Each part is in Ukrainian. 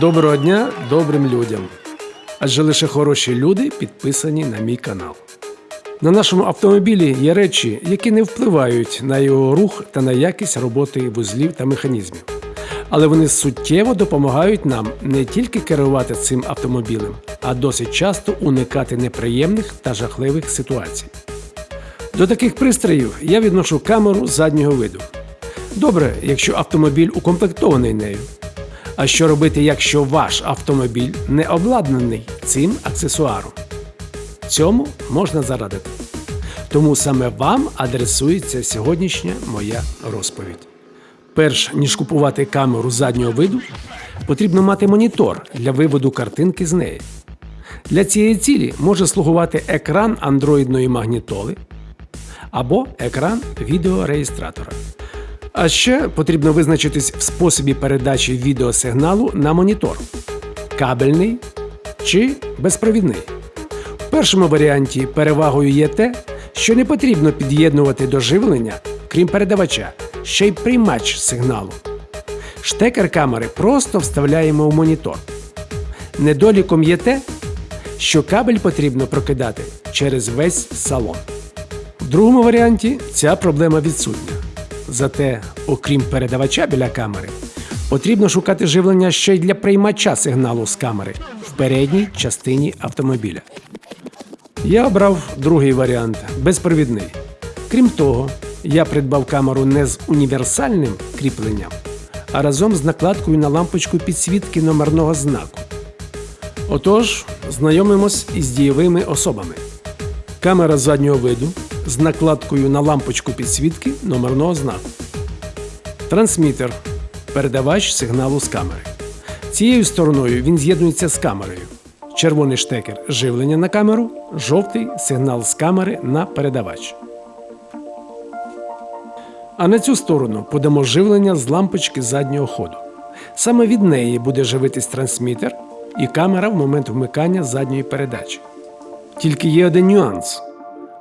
Доброго дня добрим людям. Адже лише хороші люди підписані на мій канал. На нашому автомобілі є речі, які не впливають на його рух та на якість роботи вузлів та механізмів. Але вони суттєво допомагають нам не тільки керувати цим автомобілем, а досить часто уникати неприємних та жахливих ситуацій. До таких пристроїв я відношу камеру заднього виду. Добре, якщо автомобіль укомплектований нею. А що робити, якщо ваш автомобіль не обладнаний цим аксесуаром? Цьому можна зарадити. Тому саме вам адресується сьогоднішня моя розповідь. Перш ніж купувати камеру заднього виду, потрібно мати монітор для виводу картинки з неї. Для цієї цілі може слугувати екран андроїдної магнітоли або екран відеореєстратора. А ще потрібно визначитись в способі передачі відеосигналу на монітор кабельний чи безпровідний. В першому варіанті перевагою є те, що не потрібно під'єднувати до живлення, крім передавача, ще й приймач сигналу. Штекер камери просто вставляємо в монітор. Недоліком є те, що кабель потрібно прокидати через весь салон. В другому варіанті ця проблема відсутня. Зате, окрім передавача біля камери, потрібно шукати живлення ще й для приймача сигналу з камери в передній частині автомобіля. Я обрав другий варіант безпровідний. Крім того, я придбав камеру не з універсальним кріпленням, а разом з накладкою на лампочку підсвітки номерного знаку. Отож, знайомимось із дієвими особами. Камера заднього виду з накладкою на лампочку підсвітки номерного знаку. Трансмітер передавач сигналу з камери. Цією стороною він з'єднується з камерою. Червоний штекер живлення на камеру, жовтий сигнал з камери на передавач. А на цю сторону подамо живлення з лампочки заднього ходу. Саме від неї буде живитись трансмітер і камера в момент вмикання задньої передачі. Тільки є один нюанс: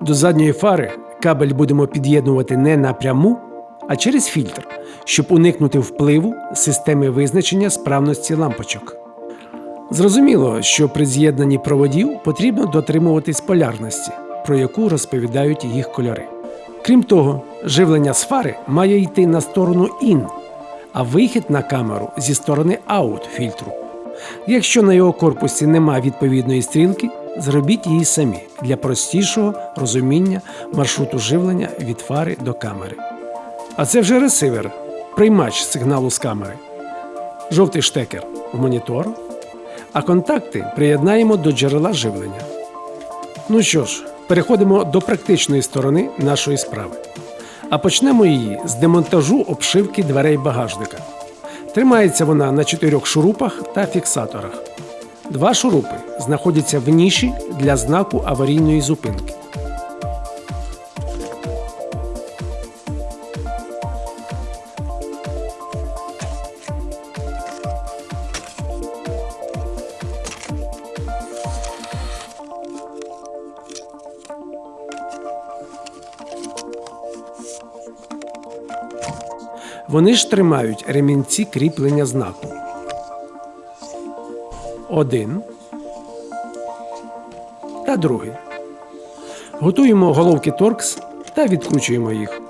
до задньої фари кабель будемо під'єднувати не напряму, а через фільтр, щоб уникнути впливу системи визначення справності лампочок. Зрозуміло, що при з'єднанні проводів потрібно дотримуватись полярності, про яку розповідають їх кольори. Крім того, живлення з фари має йти на сторону IN, а вихід на камеру зі сторони OUT фільтру. Якщо на його корпусі нема відповідної стрілки, зробіть її самі для простішого розуміння маршруту живлення від фари до камери. А це вже ресивер, приймач сигналу з камери, жовтий штекер в монітор, а контакти приєднаємо до джерела живлення. Ну що ж, переходимо до практичної сторони нашої справи. А почнемо її з демонтажу обшивки дверей багажника. Тримається вона на чотирьох шурупах та фіксаторах. Два шурупи знаходяться в ніші для знаку аварійної зупинки. Вони ж тримають ремінці кріплення знаку. Один та другий. Готуємо головки торкс та відкручуємо їх.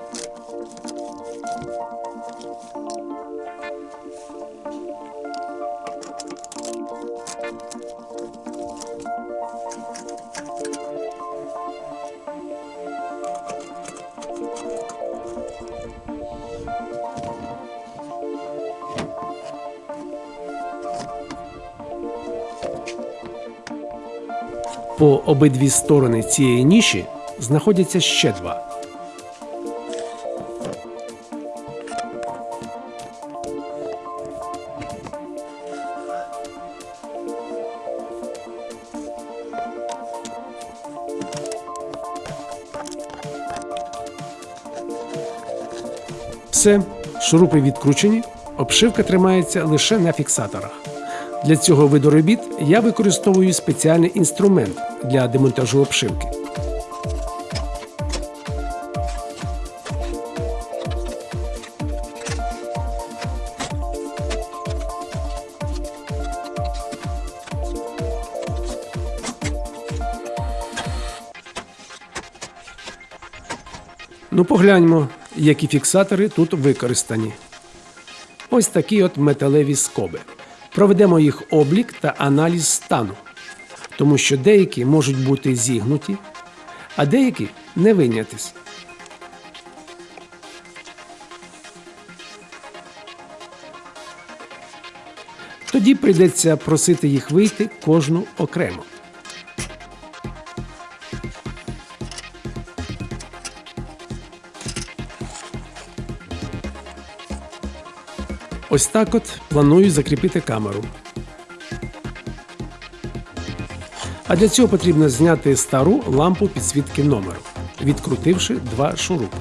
Обидві сторони цієї ніші знаходяться ще два. Все, шурупи відкручені, обшивка тримається лише на фіксаторах. Для цього виду робіт я використовую спеціальний інструмент для демонтажу обшивки. Ну, погляньмо, які фіксатори тут використані. Ось такі от металеві скоби. Проведемо їх облік та аналіз стану тому що деякі можуть бути зігнуті, а деякі не винятись. Тоді прийдеться просити їх вийти кожну окремо. Ось так от планую закріпити камеру. А для цього потрібно зняти стару лампу підсвітки номеру, відкрутивши два шурупи.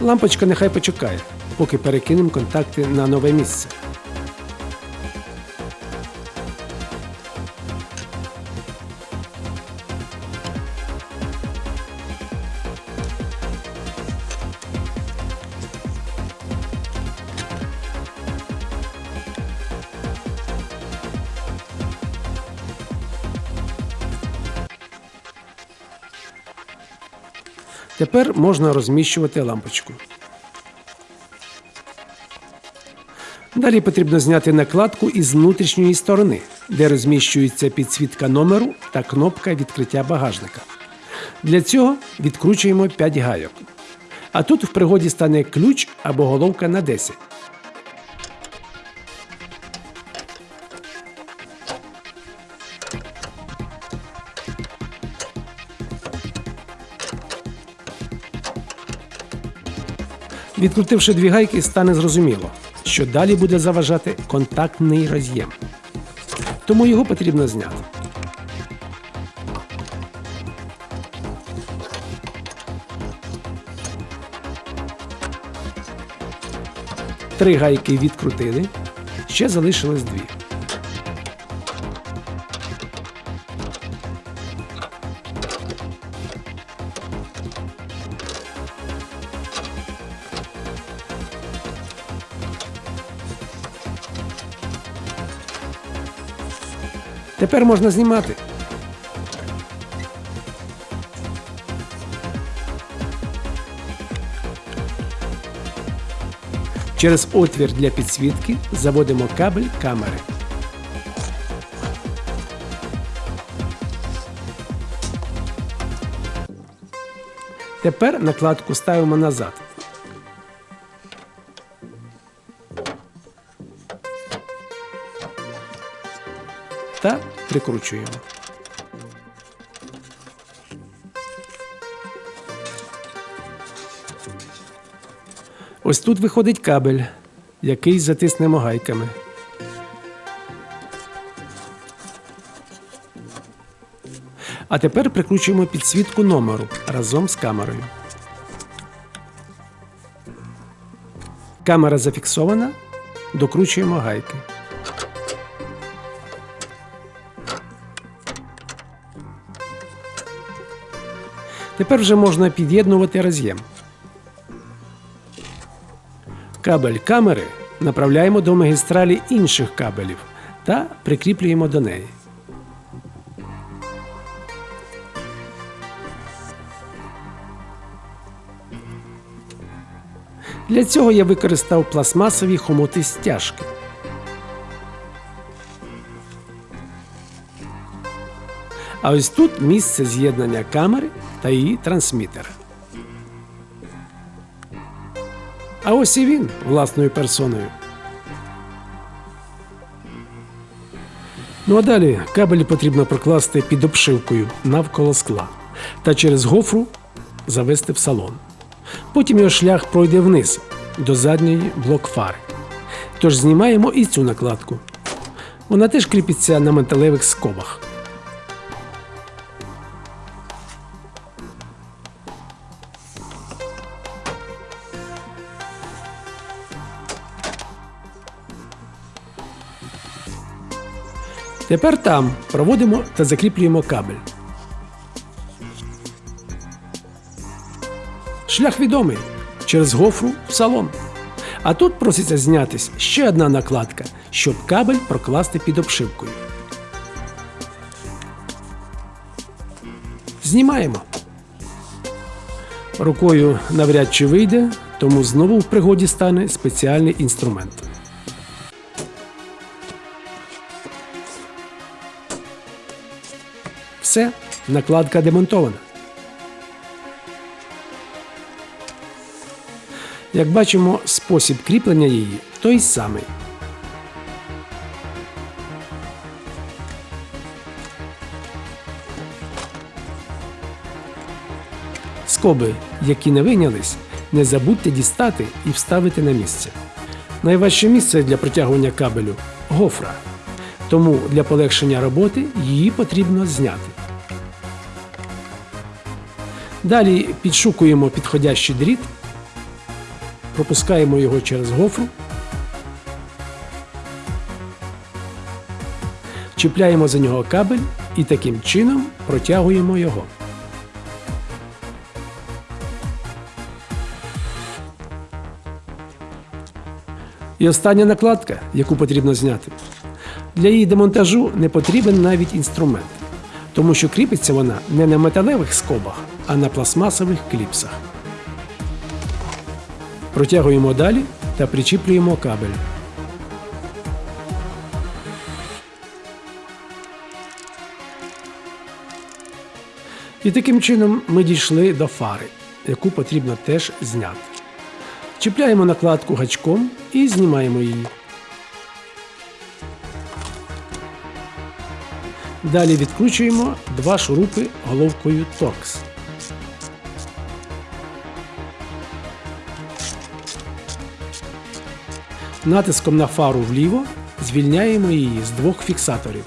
Лампочка нехай почекає, поки перекинемо контакти на нове місце. Тепер можна розміщувати лампочку. Далі потрібно зняти накладку із внутрішньої сторони, де розміщується підсвітка номеру та кнопка відкриття багажника. Для цього відкручуємо 5 гайок. А тут в пригоді стане ключ або головка на 10. Відкрутивши дві гайки, стане зрозуміло, що далі буде заважати контактний роз'єм. Тому його потрібно зняти. Три гайки відкрутили, ще залишилось дві. Тепер можна знімати. Через отвір для підсвітки заводимо кабель камери. Тепер накладку ставимо назад. Прикручуємо. Ось тут виходить кабель, який затиснемо гайками. А тепер прикручуємо підсвітку номеру разом з камерою. Камера зафіксована, докручуємо гайки. Тепер вже можна під'єднувати роз'єм. Кабель камери направляємо до магістралі інших кабелів та прикріплюємо до неї. Для цього я використав пластмасові хомути стяжки. А ось тут місце з'єднання камери та її трансмітера. А ось і він власною персоною. Ну а далі кабель потрібно прокласти під обшивкою навколо скла та через гофру завести в салон. Потім його шлях пройде вниз до задньої блок-фари. Тож знімаємо і цю накладку. Вона теж кріпиться на металевих скобах. Тепер там проводимо та закріплюємо кабель. Шлях відомий через гофру в салон. А тут проситься знятись ще одна накладка, щоб кабель прокласти під обшивкою. Знімаємо. Рукою навряд чи вийде, тому знову в пригоді стане спеціальний інструмент. Все, накладка демонтована. Як бачимо, спосіб кріплення її той самий. Скоби, які не вийнялись, не забудьте дістати і вставити на місце. Найважче місце для протягування кабелю гофра. Тому для полегшення роботи її потрібно зняти. Далі підшукуємо підходящий дріт, пропускаємо його через гофру, чіпляємо за нього кабель і таким чином протягуємо його. І остання накладка, яку потрібно зняти. Для її демонтажу не потрібен навіть інструмент, тому що кріпиться вона не на металевих скобах, а на пластмасових кліпсах. Протягуємо далі та причіплюємо кабель. І таким чином ми дійшли до фари, яку потрібно теж зняти. Чіпляємо накладку гачком і знімаємо її. Далі відкручуємо два шурупи головкою торкс. Натиском на фару вліво звільняємо її з двох фіксаторів.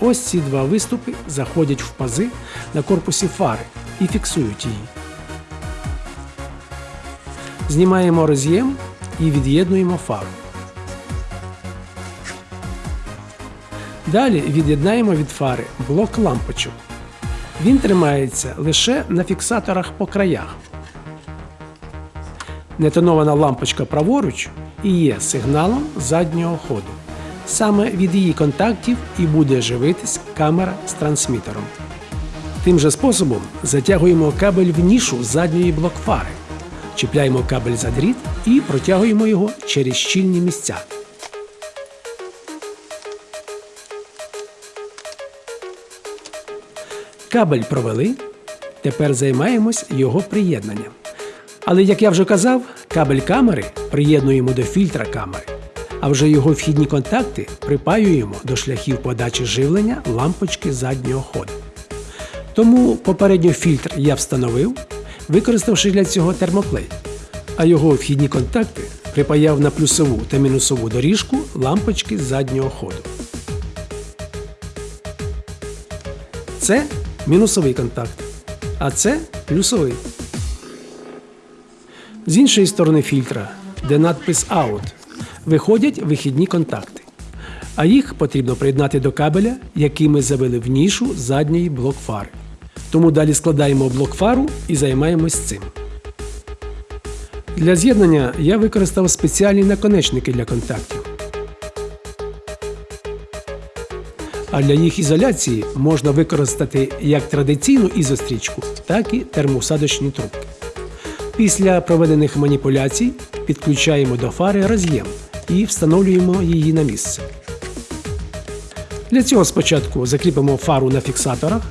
Ось ці два виступи заходять в пази на корпусі фари і фіксують її. Знімаємо роз'єм і від'єднуємо фару. Далі від'єднаємо від фари блок лампочок. Він тримається лише на фіксаторах по краях. Нетонована лампочка праворуч і є сигналом заднього ходу. Саме від її контактів і буде живитись камера з трансмітером. Тим же способом затягуємо кабель в нішу задньої блокфари, чіпляємо кабель за дріт і протягуємо його через щільні місця. Кабель провели. Тепер займаємось його приєднанням. Але, як я вже казав, кабель камери приєднуємо до фільтра камери, а вже його вхідні контакти припаюємо до шляхів подачі живлення лампочки заднього ходу. Тому попередньо фільтр я встановив, використавши для цього термоклей, а його вхідні контакти припаяв на плюсову та мінусову доріжку лампочки заднього ходу. Це мінусовий контакт, а це плюсовий. З іншої сторони фільтра, де надпис Out, виходять вихідні контакти. А їх потрібно приєднати до кабеля, який ми завели в нішу задньої блок-фари. Тому далі складаємо блок-фару і займаємось цим. Для з'єднання я використав спеціальні наконечники для контактів. А для їх ізоляції можна використати як традиційну ізострічку, так і термоусадочні трубки. Після проведених маніпуляцій підключаємо до фари роз'єм і встановлюємо її на місце. Для цього спочатку закріпимо фару на фіксаторах.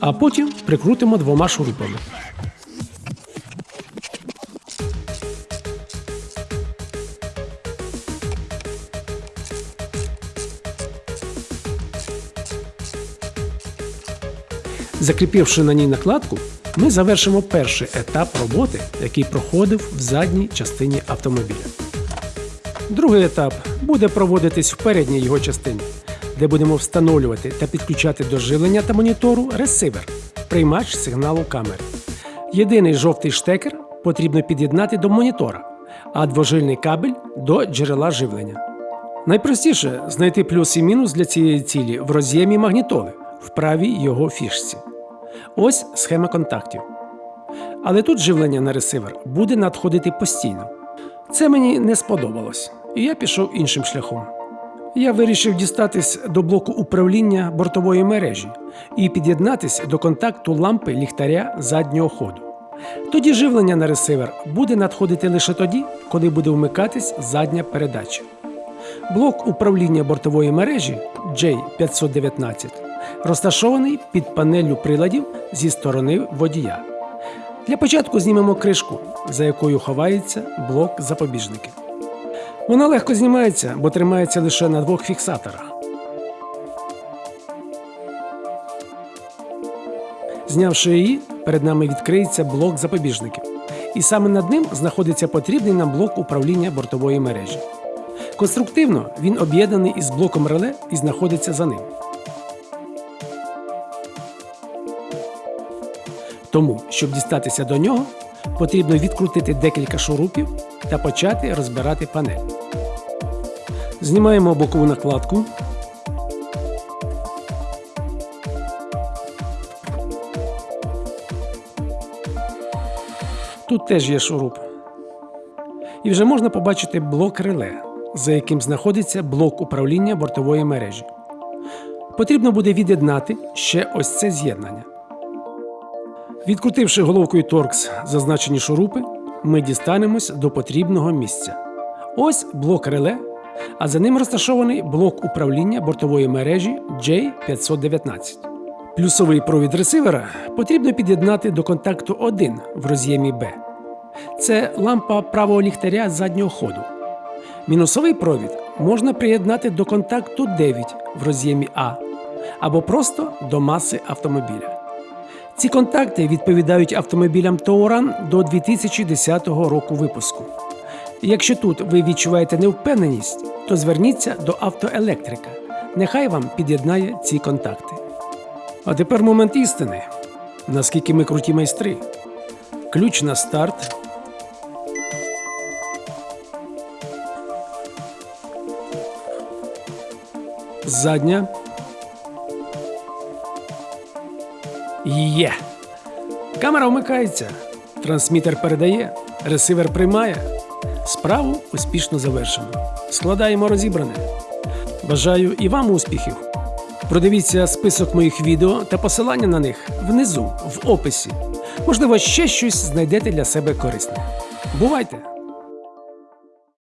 А потім прикрутимо двома шурупами. Закріпивши на ній накладку, ми завершимо перший етап роботи, який проходив в задній частині автомобіля. Другий етап буде проводитись в передній його частині, де будемо встановлювати та підключати до живлення та монітору ресивер, приймач сигналу камери. Єдиний жовтий штекер потрібно під'єднати до монітора, а двожильний кабель до джерела живлення. Найпростіше знайти плюс і мінус для цієї цілі в роз'ємі магнітоли в правій його фішці. Ось схема контактів. Але тут живлення на ресивер буде надходити постійно. Це мені не сподобалось, і я пішов іншим шляхом. Я вирішив дістатись до блоку управління бортової мережі і під'єднатись до контакту лампи ліхтаря заднього ходу. Тоді живлення на ресивер буде надходити лише тоді, коли буде вмикатись задня передача. Блок управління бортової мережі J519 розташований під панеллю приладів зі сторони водія. Для початку знімемо кришку, за якою ховається блок запобіжників. Вона легко знімається, бо тримається лише на двох фіксаторах. Знявши її, перед нами відкриється блок запобіжників. І саме над ним знаходиться потрібний нам блок управління бортової мережі. Конструктивно він об'єднаний із блоком реле і знаходиться за ним. Тому, щоб дістатися до нього, потрібно відкрутити декілька шурупів та почати розбирати панель. Знімаємо бокову накладку. Тут теж є шуруп. І вже можна побачити блок реле, за яким знаходиться блок управління бортової мережі. Потрібно буде від'єднати ще ось це з'єднання. Відкрутивши головкою торкс зазначені шурупи, ми дістанемось до потрібного місця. Ось блок реле, а за ним розташований блок управління бортової мережі J519. Плюсовий провід ресивера потрібно під'єднати до контакту 1 в роз'ємі B. Це лампа правого ліхтаря заднього ходу. Мінусовий провід можна приєднати до контакту 9 в роз'ємі А або просто до маси автомобіля. Ці контакти відповідають автомобілям Touran до 2010 року випуску. Якщо тут ви відчуваєте невпевненість, то зверніться до автоелектрика. Нехай вам під'єднає ці контакти. А тепер момент істини. Наскільки ми круті майстри. Ключ на старт. Задня. Є. Камера вмикається. Трансмітер передає, ресивер приймає. Справу успішно завершено. Складаємо розібране. Бажаю і вам успіхів. Продивіться список моїх відео та посилання на них внизу в описі. Можливо, ще щось знайдете для себе корисне. Бувайте!